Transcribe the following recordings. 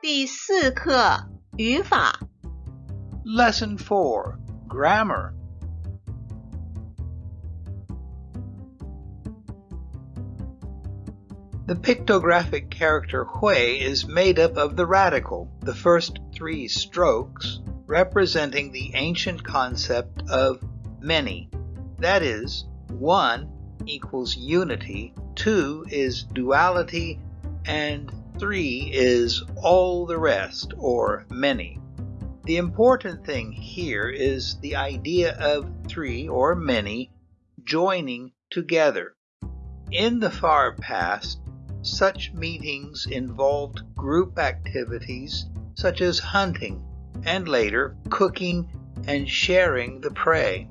第四课语法 Lesson 4 Grammar. The pictographic character hui is made up of the radical, the first three strokes, representing the ancient concept of many. That is, one equals unity, two is duality, and three is all the rest, or many. The important thing here is the idea of three or many joining together. In the far past, such meetings involved group activities such as hunting and later cooking and sharing the prey.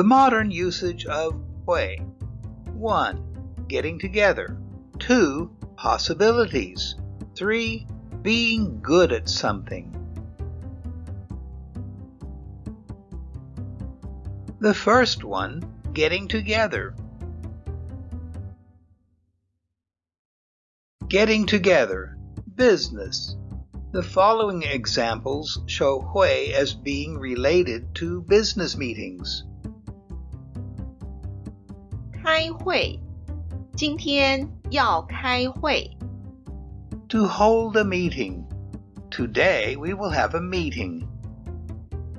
The modern usage of hui. 1. Getting together. 2. Possibilities. 3. Being good at something. The first one, getting together. Getting together, business. The following examples show hui as being related to business meetings. 开会，今天要开会。 To hold a meeting. Today we will have a meeting.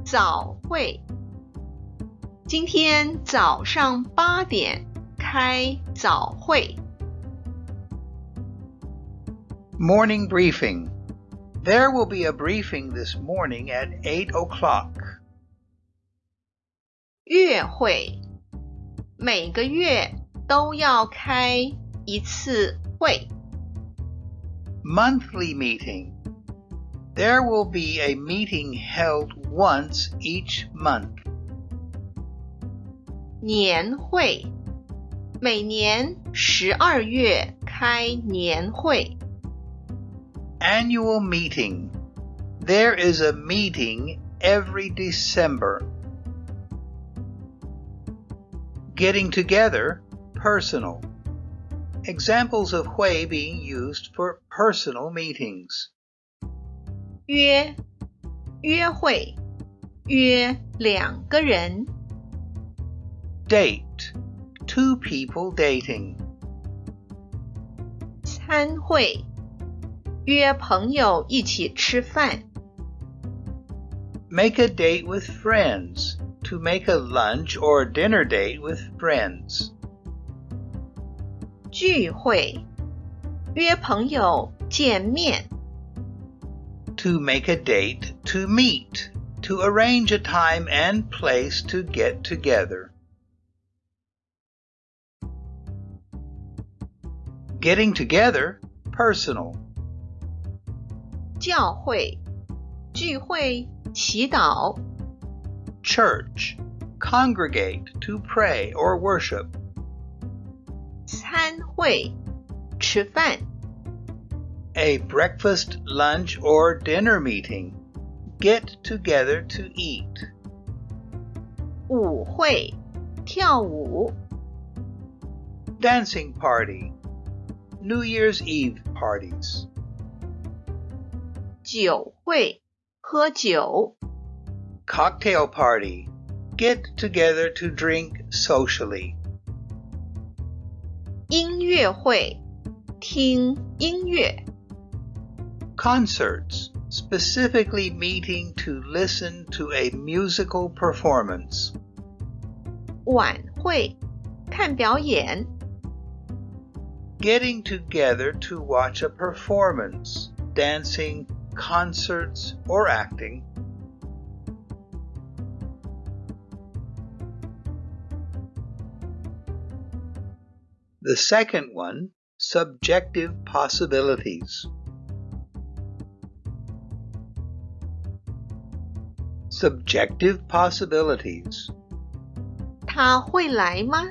早会，今天早上八点开早会。 Morning briefing. There will be a briefing this morning at 8 o'clock. 月会， 每个月都要开一次会。 Monthly meeting. There will be a meeting held once each month. 年会，每年十二月开年会。 Annual meeting. There is a meeting every December. Getting together, personal. Examples of hui being used for personal meetings. 约，约会，约两个人。 Date. Two people dating. 餐会，约朋友一起吃饭。 Make a date with friends. To make a lunch or dinner date with friends. 聚会，约朋友见面。 To make a date to meet. To arrange a time and place to get together. Getting together, personal. 教会，聚会，祈祷。 Church. Congregate to pray or worship. 餐会，吃饭。 A breakfast, lunch, or dinner meeting. Get together to eat. 舞会，跳舞。 Dancing party. New Year's Eve parties. 酒会，喝酒。 Cocktail party. Get together to drink socially. 音乐会，听音乐。 Concerts. Specifically meeting to listen to a musical performance. 晚会，看表演。 Getting together to watch a performance. Dancing, concerts, or acting. The second one, subjective possibilities. Subjective possibilities. 他会来吗？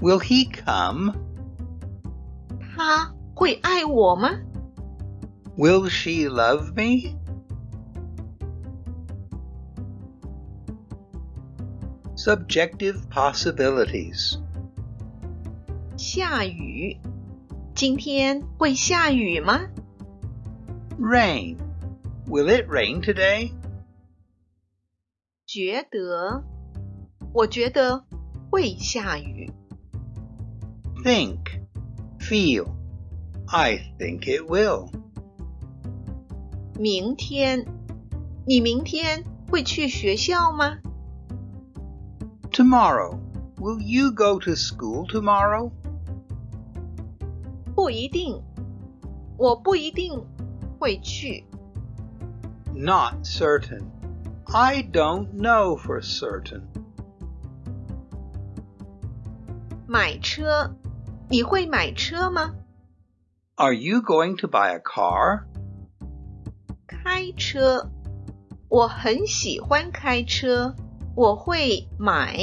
Will he come? 他会爱我吗？ Will she love me? Subjective possibilities. 下雨。今天会下雨吗？Rain. Will it rain today? 觉得，我觉得会下雨。Think, feel. I think it will. 明天，你明天会去学校吗？Tomorrow. Will you go to school tomorrow? 不一定，我不一定会去。Not certain. I don't know for certain. 买车，你会买车吗？Are you going to buy a car? 开车，我很喜欢开车，我会买。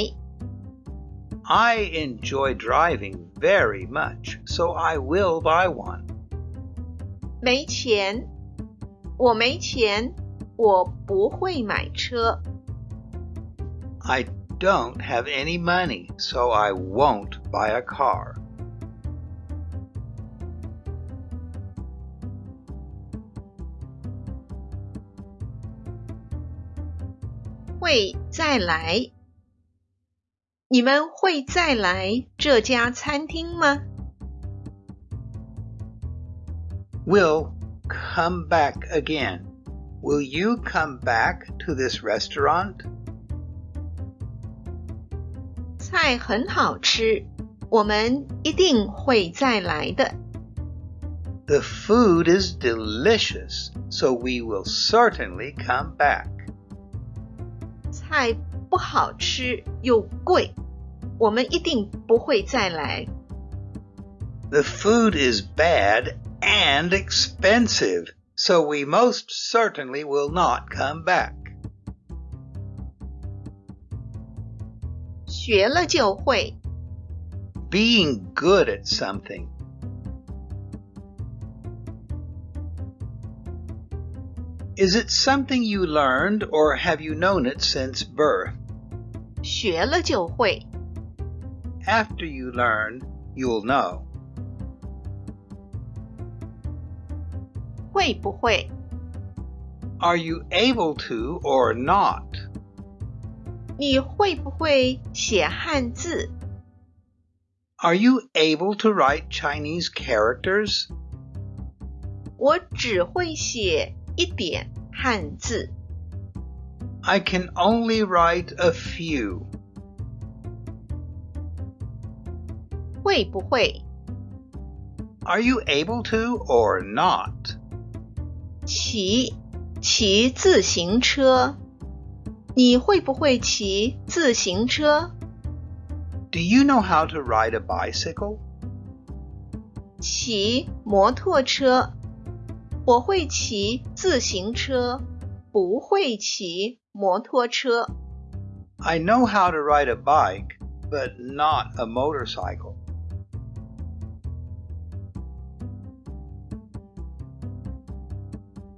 I enjoy driving very much, so I will buy one. 没钱，我没钱。我不会买车。I don't have any money, so I won't buy a car. 会再来？ 你们会再来这家餐厅吗？Will come back again. Will you come back to this restaurant? 菜很好吃，我们一定会再来的。The food is delicious, so we will certainly come back. 菜 不好吃又贵，我们一定不会再来。The food is bad and expensive, so we most certainly will not come back. 学了就会. Being good at something. Is it something you learned or have you known it since birth? 学了就会. After you learn, you'll know. 会不会? Are you able to or not? 你会不会写汉字? Are you able to write Chinese characters? 我只会写 一点汉字. I can only write a few. 会不会? Are you able to or not? 骑骑自行车，你会不会骑自行车？Do you know how to ride a bicycle? 骑摩托车， 我会骑自行车，不会骑摩托车。I know how to ride a bike, but not a motorcycle.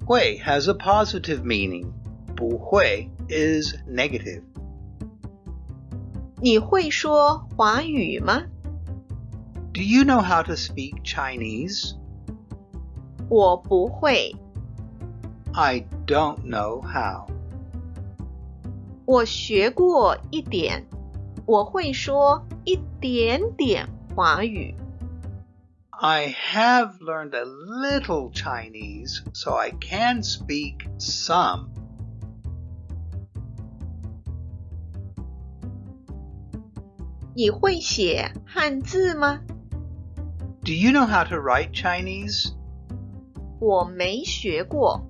会 has a positive meaning. 不会 is negative. 你会说华语吗? Do you know how to speak Chinese? 我不会. I don't know how. 我学过一点，我会说一点点华语。I have learned a little Chinese, so I can speak some. Do you know how to write Chinese? 我没学过。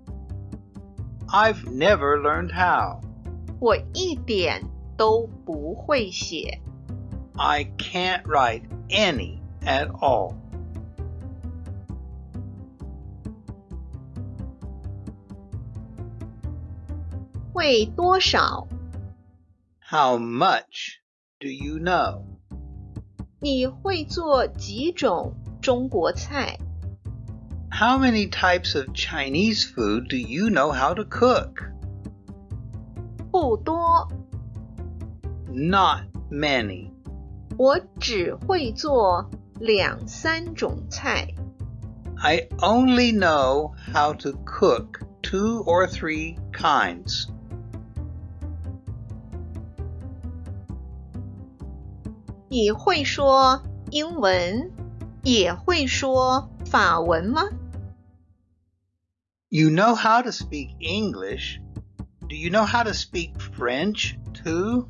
I've never learned how. 我一点都不会写。I can't write any at all. 会多少？How much do you know？你会做几种中国菜 ？How many types of Chinese food do you know how to cook？不多。Not many。我只会做 两三种菜。 I only know how to cook two or three kinds. You know how to speak English. Do you know how to speak French too?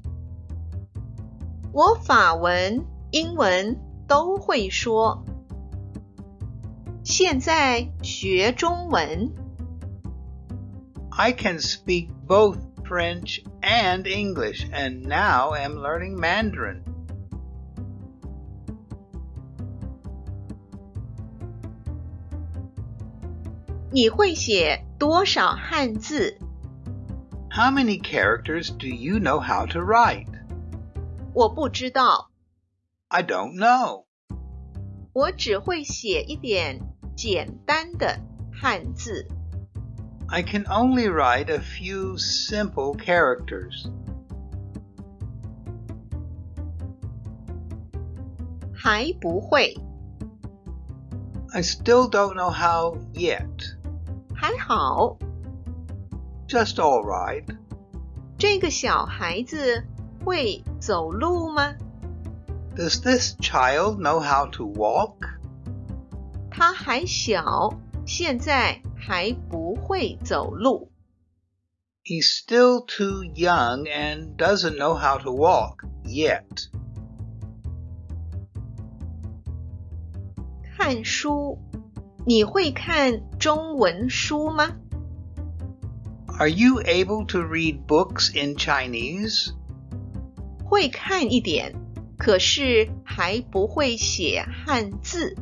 我法文、英文都会说。现在学中文， I can speak both French and English, and now am learning Mandarin. 你会写多少汉字？ How many characters do you know how to write? 我不知道， I don't know. 我只会写一点简单的汉字。 I can only write a few simple characters. 还不会， I still don't know how yet. 还好。 Just all right. 这个小孩子会走路吗？ Does this child know how to walk? 他还小，现在还不会走路。 He's still too young and doesn't know how to walk yet. 看书， 你会看中文书吗？ Are you able to read books in Chinese? 会看一点，可是还不会写汉字。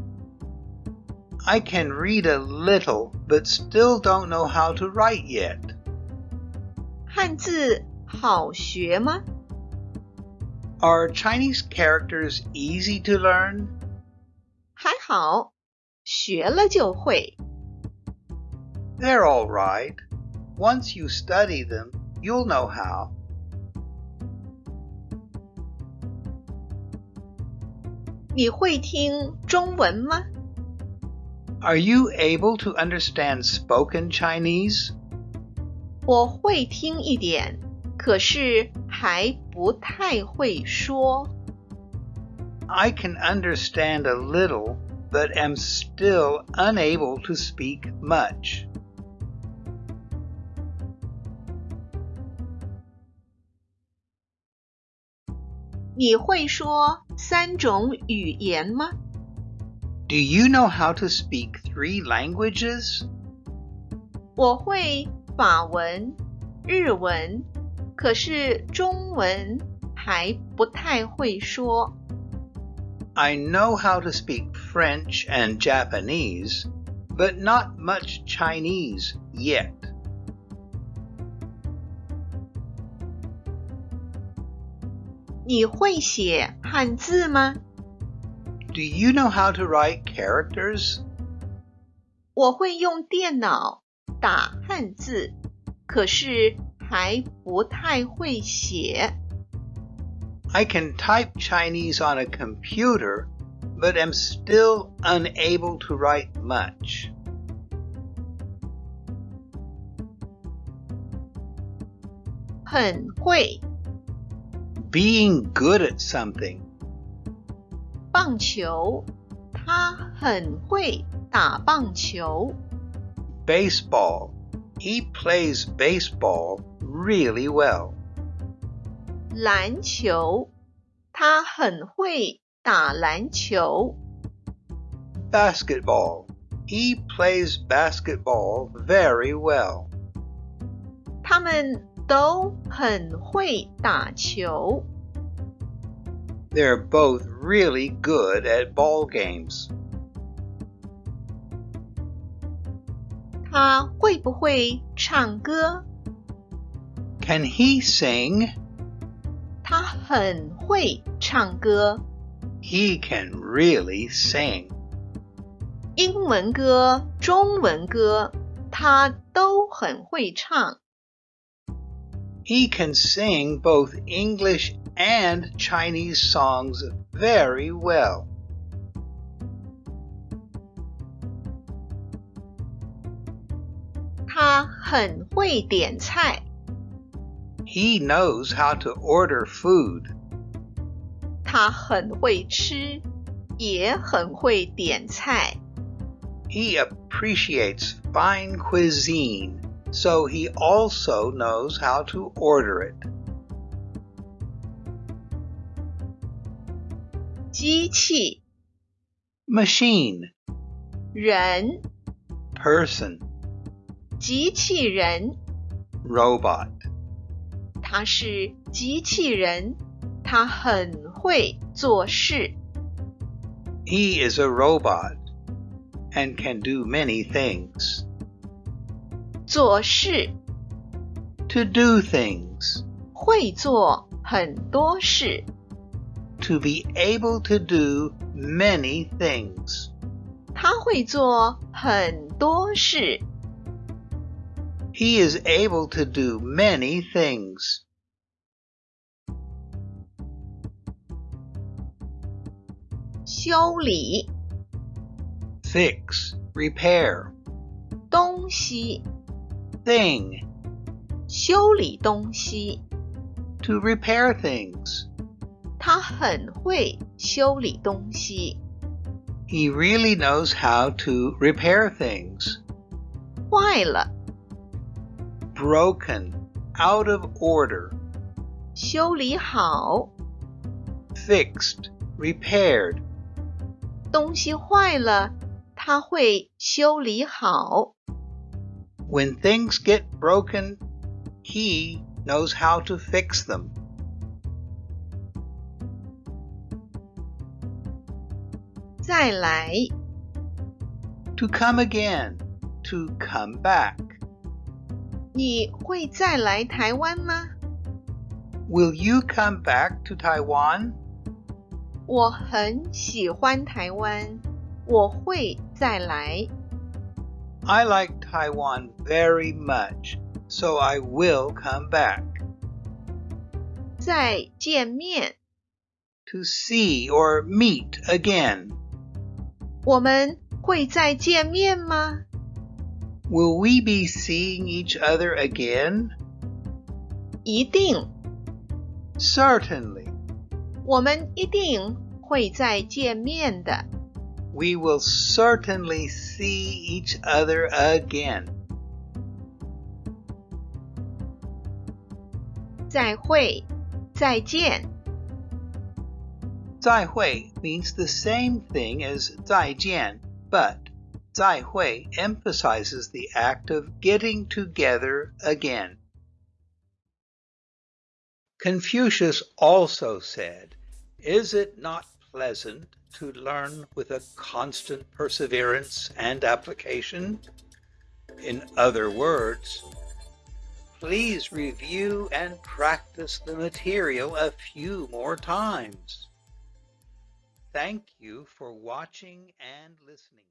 I can read a little, but still don't know how to write yet. 汉字好学吗？ Are Chinese characters easy to learn? 还好， 学了就会。 They're all right. Once you study them, you'll know how. 你会听中文吗？ Are you able to understand spoken Chinese? 我会听一点，可是还不太会说。 I can understand a little, but am still unable to speak much. 你会说三种语言吗？ Do you know how to speak three languages? 我会法文、日文，可是中文还不太会说。 I know how to speak French and Japanese, but not much Chinese yet. 你会写汉字吗？ Do you know how to write characters? 我会用电脑打汉字，可是还不太会写。 I can type Chinese on a computer, but am still unable to write much. 很会 Being good at something. 棒球，他很会打棒球。 Baseball. He plays baseball really well. 篮球，他很会 打篮球。 Basketball. He plays basketball very well. 他们都很会打球。 They're both really good at ball games. 他会不会唱歌？ Can he sing? 他很会唱歌。 he can really sing. 英文歌、中文歌，他都很会唱。He can sing both English and Chinese songs very well. He knows how to order food. 他很会吃，也很会点菜。 He appreciates fine cuisine, so he also knows how to order it. 机器、 Machine, 人、 person, 机器人， robot. 他是机器人，他很 会做事。 He is a robot and can do many things. 做事 To do things, 会做很多事， to be able to do many things. 他会做很多事。 He is able to do many things. 修理 Fix, repair, 东西， thing, 修理东西， to repair things. 他很会修理东西。 He really knows how to repair things. 坏了， Broken, out of order, 修理好。 fixed, repaired. 东西坏了，他会修理好。 When things get broken, he knows how to fix them. 再来， To come again, to come back. 你会再来台湾吗？ Will you come back to Taiwan? 我很喜欢台湾，我会再来。 I like Taiwan very much, so I will come back. 再见面， To see or meet again. 我们会再见面吗？ Will we be seeing each other again? 一定， Certainly. 我们一定会再见面的。 We will certainly see each other again. 再会，再见。再会 means the same thing as 再见, but 再会 emphasizes the act of getting together again. Confucius also said, is it not pleasant to learn with a constant perseverance and application? In other words, please review and practice the material a few more times. Thank you for watching and listening.